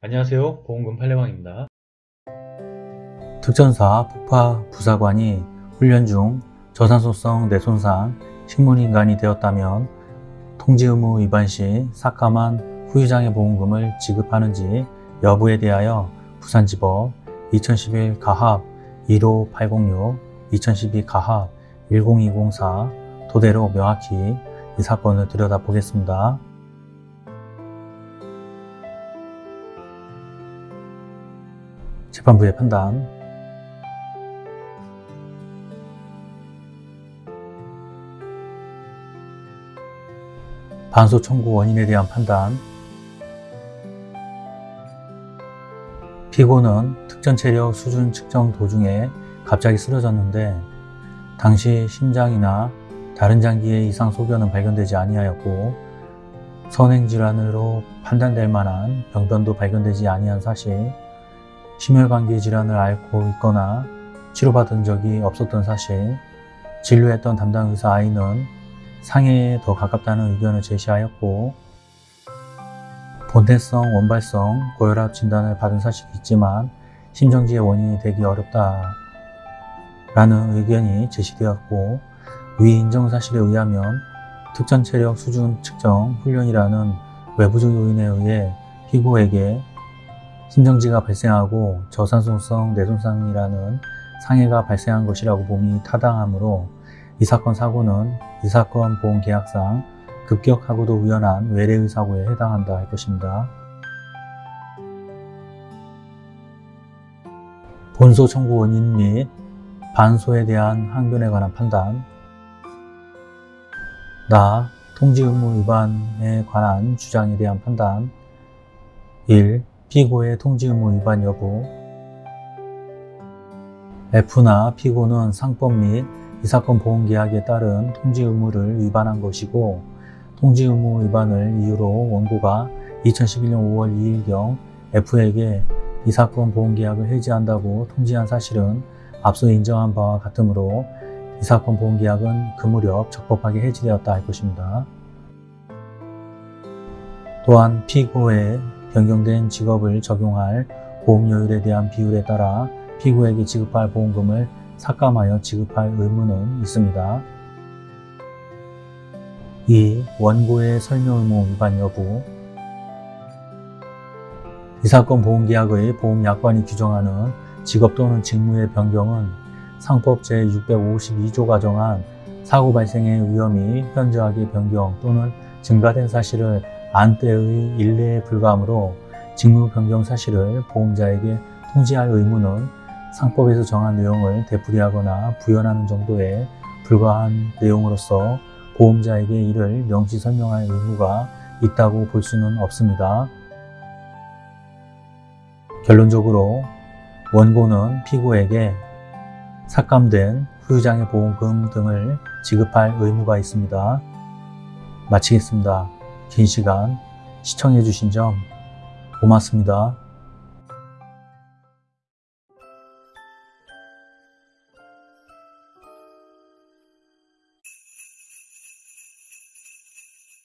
안녕하세요 보험금 팔례방입니다 특전사 폭파 부사관이 훈련 중 저산소성 뇌손상 식물인간이 되었다면 통지 의무 위반 시 삭감한 후유장애 보험금을 지급하는지 여부에 대하여 부산지법 2011 가합 15806 2012 가합 10204 토대로 명확히 이 사건을 들여다보겠습니다. 재판부의 판단. 반소 청구 원인에 대한 판단. 피고는 특전 체력 수준 측정 도중에 갑자기 쓰러졌는데 당시 심장이나 다른 장기의 이상 소견은 발견되지 아니하였고 선행질환으로 판단될 만한 병변도 발견되지 아니한 사실 심혈관계 질환을 앓고 있거나 치료받은 적이 없었던 사실 진료했던 담당 의사 I는 상해에 더 가깝다는 의견을 제시하였고 본태성, 원발성, 고혈압 진단을 받은 사실이 있지만 심정지의 원인이 되기 어렵다 라는 의견이 제시되었고 위 인정 사실에 의하면 특전 체력 수준 측정 훈련이라는 외부적 요인에 의해 피고에게 심정지가 발생하고 저산소성 뇌손상이라는 상해가 발생한 것이라고 봄이 타당하므로 이 사건 사고는 이 사건 보험계약상 급격하고도 우연한 외래의 사고에 해당한다 할 것입니다. 본소 청구 원인 및 반소에 대한 항변에 관한 판단 나 통지 의무 위반에 관한 주장에 대한 판단 1. 피고의 통지 의무 위반 여부 F나 피고는 상법 및 이 사건 보험계약에 따른 통지 의무를 위반한 것이고 통지 의무 위반을 이유로 원고가 2011년 5월 2일경 F에게 이 사건 보험계약을 해지한다고 통지한 사실은 앞서 인정한 바와 같으므로 이 사건 보험계약은 그 무렵 적법하게 해지되었다 할 것입니다. 또한 피고의 변경된 직업을 적용할 보험료율에 대한 비율에 따라 피고에게 지급할 보험금을 삭감하여 지급할 의무는 있습니다. 2. 원고의 설명 의무 위반 여부 이 사건 보험계약의 보험약관이 규정하는 직업 또는 직무의 변경은 상법 제652조가 정한 사고 발생의 위험이 현저하게 변경 또는 증가된 사실을 안 때의 일례에 불과하므로 직무 변경 사실을 보험자에게 통지할 의무는 상법에서 정한 내용을 되풀이하거나 부연하는 정도에 불과한 내용으로서 보험자에게 이를 명시 설명할 의무가 있다고 볼 수는 없습니다. 결론적으로 원고는 피고에게 삭감된 후유장애 보험금 등을 지급할 의무가 있습니다. 마치겠습니다. 긴 시간 시청해 주신 점 고맙습니다.